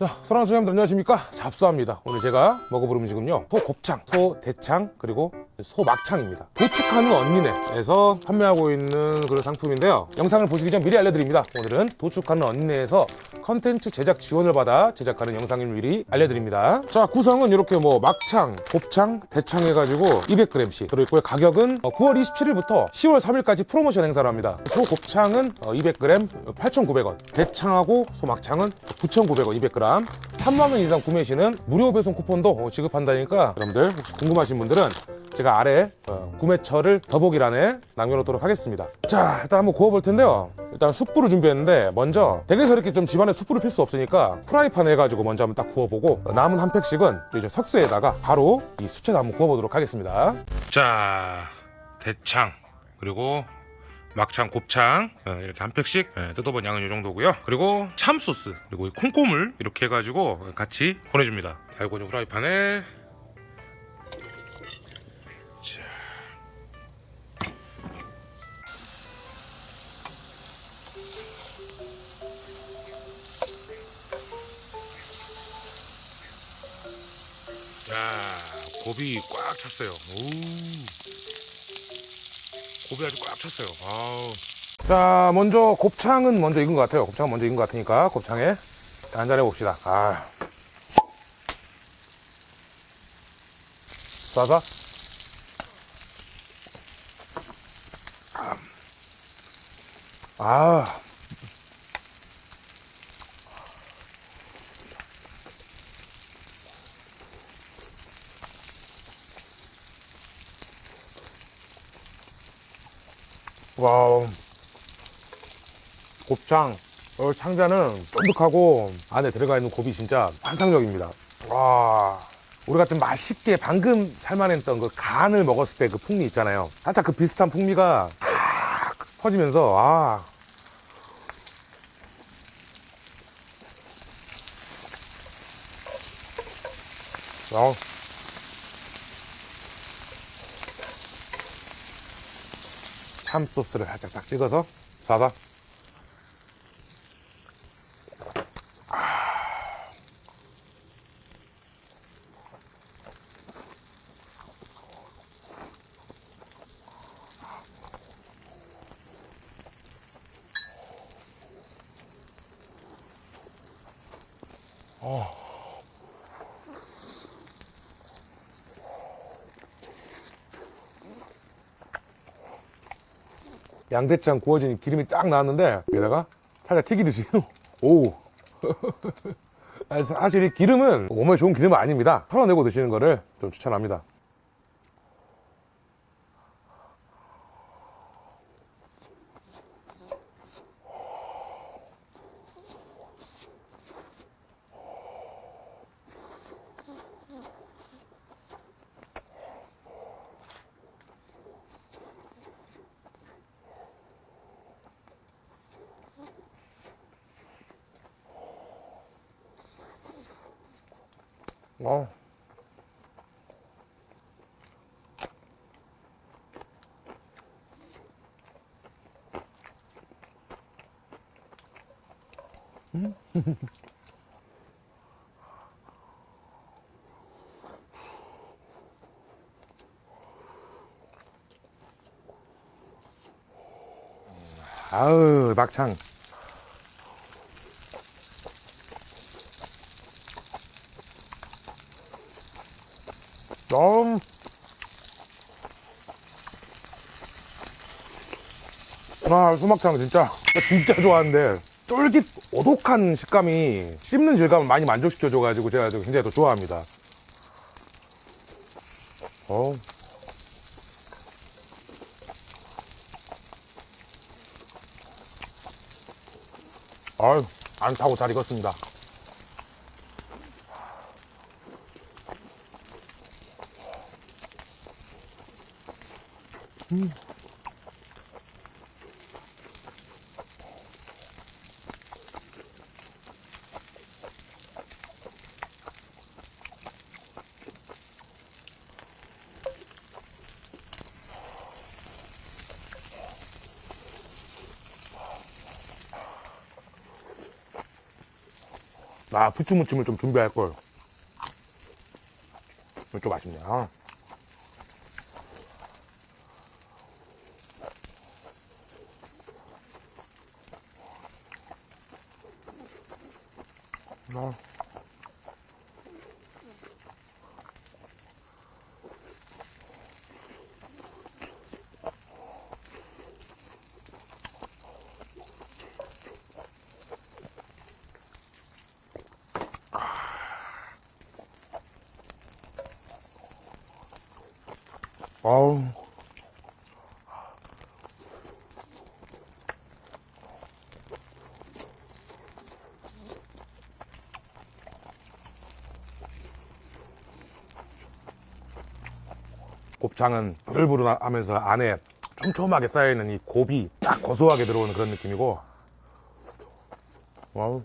자, 사랑하는 소장님들 안녕하십니까? 잡수합니다. 오늘 제가 먹어볼 음식은요. 소곱창, 소대창, 그리고 소막창입니다. 도축하는 언니네에서 판매하고 있는 그런 상품인데요. 영상을 보시기 전 미리 알려드립니다. 오늘은 도축하는 언니네에서 컨텐츠 제작 지원을 받아 제작하는 영상을 미리 알려드립니다. 자, 구성은 이렇게 뭐 막창, 곱창, 대창 해가지고 200g씩 들어있고요. 가격은 9월 27일부터 10월 3일까지 프로모션 행사를 합니다. 소곱창은 200g 8,900원, 대창하고 소막창은 9,900원 200g. 3만 원 이상 구매 시는 무료 배송 쿠폰도 지급한다니까 여러분들 혹시 궁금하신 분들은 제가 아래 어, 구매처를 더보기란에 남겨놓도록 하겠습니다. 자, 일단 한번 구워볼 텐데요. 일단 숯불을 준비했는데 먼저 댁에서 이렇게 좀 집안에 숯불을 필 수 없으니까 프라이팬에 해가지고 먼저 한번 딱 구워보고 남은 한 팩씩은 이제 석쇠에다가 바로 이 수채에 한번 구워보도록 하겠습니다. 자, 대창 그리고 막창, 곱창 어, 이렇게 한 팩씩 예, 뜯어본 양은 이 정도고요. 그리고 참소스 그리고 이 콩고물 이렇게 해가지고 같이 보내줍니다. 달고 있는 프라이팬에 자, 곱이 꽉 찼어요. 오. 곱이 아주 꽉 찼어요. 아우. 자, 먼저 곱창은 먼저 익은 것 같아요. 곱창은 먼저 익은 것 같으니까 곱창에 한잔해 봅시다. 아. 싸다? 아. 와우. 곱창. 어, 창자는 쫀득하고 안에 들어가 있는 곱이 진짜 환상적입니다. 와. 우리 같은 맛있게 방금 삶아냈던 그 간을 먹었을 때 그 풍미 있잖아요. 살짝 그 비슷한 풍미가 탁 퍼지면서, 아. 어. 참 소스를 살짝 딱 찍어서 사사 양대창 구워진 기름이 딱 나왔는데 여기다가 살짝 튀기듯이. 오. 사실 이 기름은 몸에 좋은 기름은 아닙니다. 털어내고 드시는 거를 좀 추천합니다 어. 아우 막창 좀 아, 수막창 진짜 진짜 좋아하는데 쫄깃 오독한 식감이 씹는 질감을 많이 만족시켜 줘 가지고 제가 굉장히 더 좋아합니다. 어. 아유, 안 타고 잘 익었습니다. 음. 아, 나 부추무침을 좀 준비할 걸. 좀 아쉽네요. 아. 아 우. 곱창은 부들부들하면서 안에 촘촘하게 쌓여있는 이 곱이 딱 고소하게 들어오는 그런 느낌이고 와우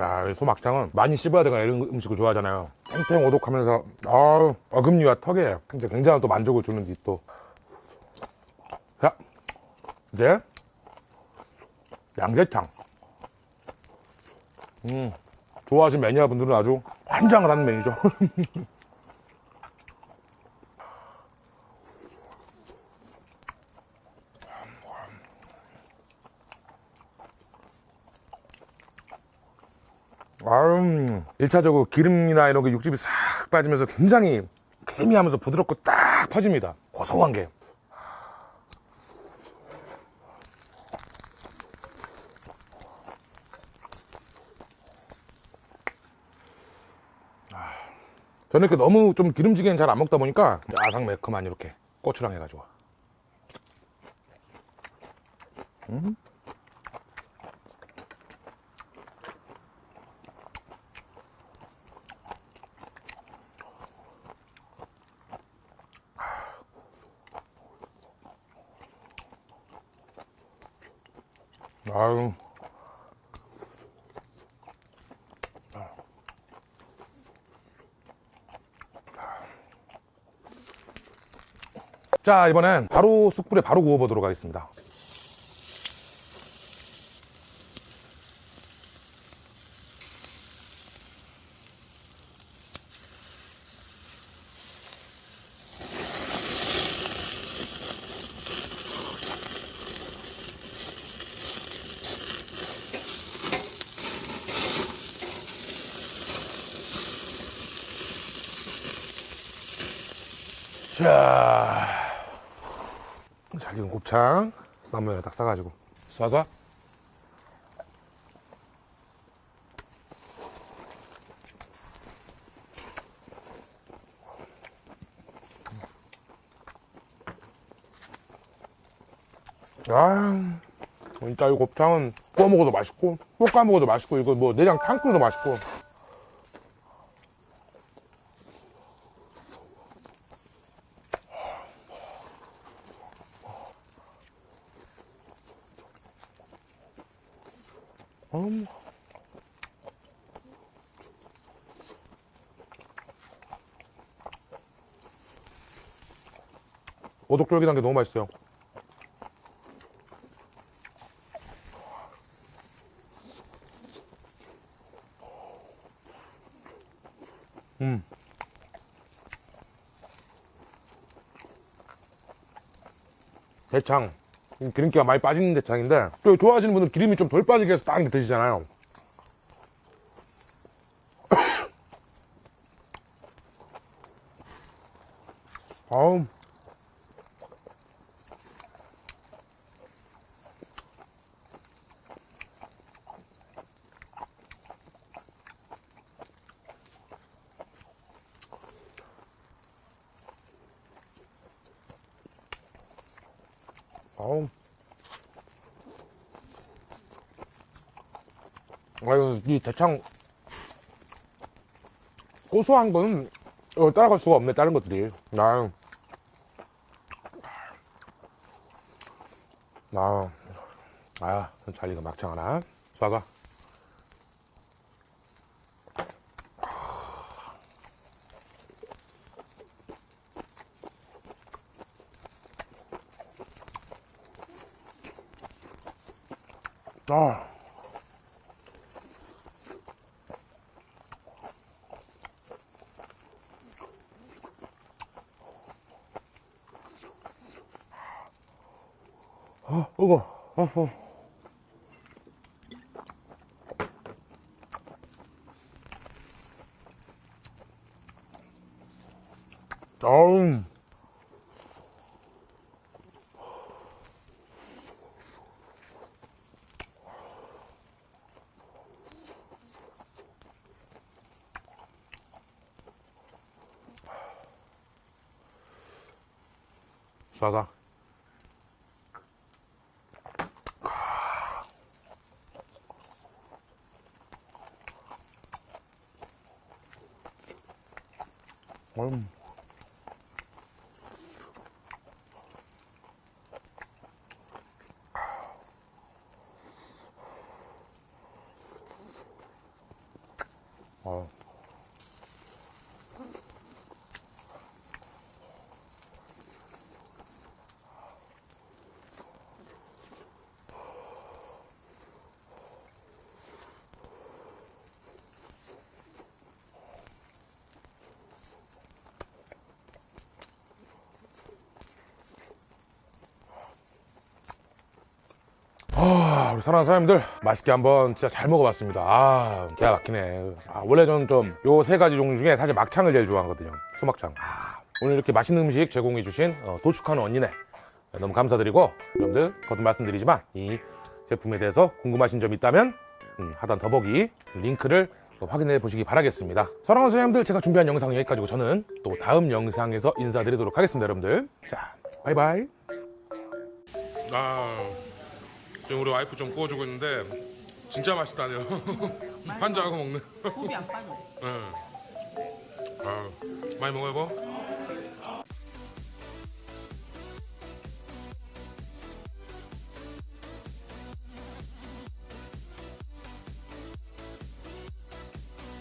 야, 이 소막창은 많이 씹어야 되거나 이런 음식을 좋아하잖아요. 탱탱 오독하면서, 아우, 어금니와 턱에 굉장히 또 만족을 주는 이 또. 자, 이제, 양재창. 음, 좋아하시는 매니아분들은 아주 환장을 하는 메뉴죠. 아유, 1차적으로 기름이나 이런 게 육즙이 싹 빠지면서 굉장히 크리미하면서 부드럽고 딱 퍼집니다. 고소한 게. 저는 이렇게 너무 좀 기름지게는 잘 안 먹다 보니까 아삭 매콤한 이렇게 고추랑 해가지고. 아유. 자, 이번엔 바로 숯불에 바로 구워보도록 하겠습니다. 자, 잘 익은 곱창. 쌈면에 딱 싸가지고. 쏴서. 아, 진짜 이 곱창은 구워 먹어도 맛있고 볶아 먹어도 맛있고 이거 뭐 내장 탕 끓여도 맛있고 음. 오독쫄깃한 게 너무 맛있어요. 음. 대창. 음, 기름기가 많이 빠지는 대창인데 또 좋아하시는 분들은 기름이 좀 덜 빠지게 해서 딱 드시잖아요. 아우 아유, 이 대창 고소한 거는 어, 따라갈 수가 없네, 다른 것들이. 나, 아, 아, 잘 익은 막창 하나. 쏴가. 아. 아, 이거. 어, 어. 아우. 싸다. 음. 아, 우리 사랑하는 사장님들 맛있게 한번 진짜 잘 먹어봤습니다. 아, 기가 막히네. 아, 원래 저는 좀 요 세 가지 종류 중에 사실 막창을 제일 좋아하거든요. 수막창. 아, 오늘 이렇게 맛있는 음식 제공해 주신 어, 도축하는 언니네 너무 감사드리고 여러분들 거듭 말씀드리지만 이 제품에 대해서 궁금하신 점 있다면 음, 하단 더보기 링크를 확인해 보시기 바라겠습니다. 사랑하는 사장님들 제가 준비한 영상은 여기까지고 저는 또 다음 영상에서 인사드리도록 하겠습니다, 여러분들. 자, 바이바이. 아. 지금 우리 와이프 좀 구워주고 있는데 진짜 맛있다네요. 환자하고 먹는. 곱이 안 빠져. 응. 아, 많이 먹어요, 뭐?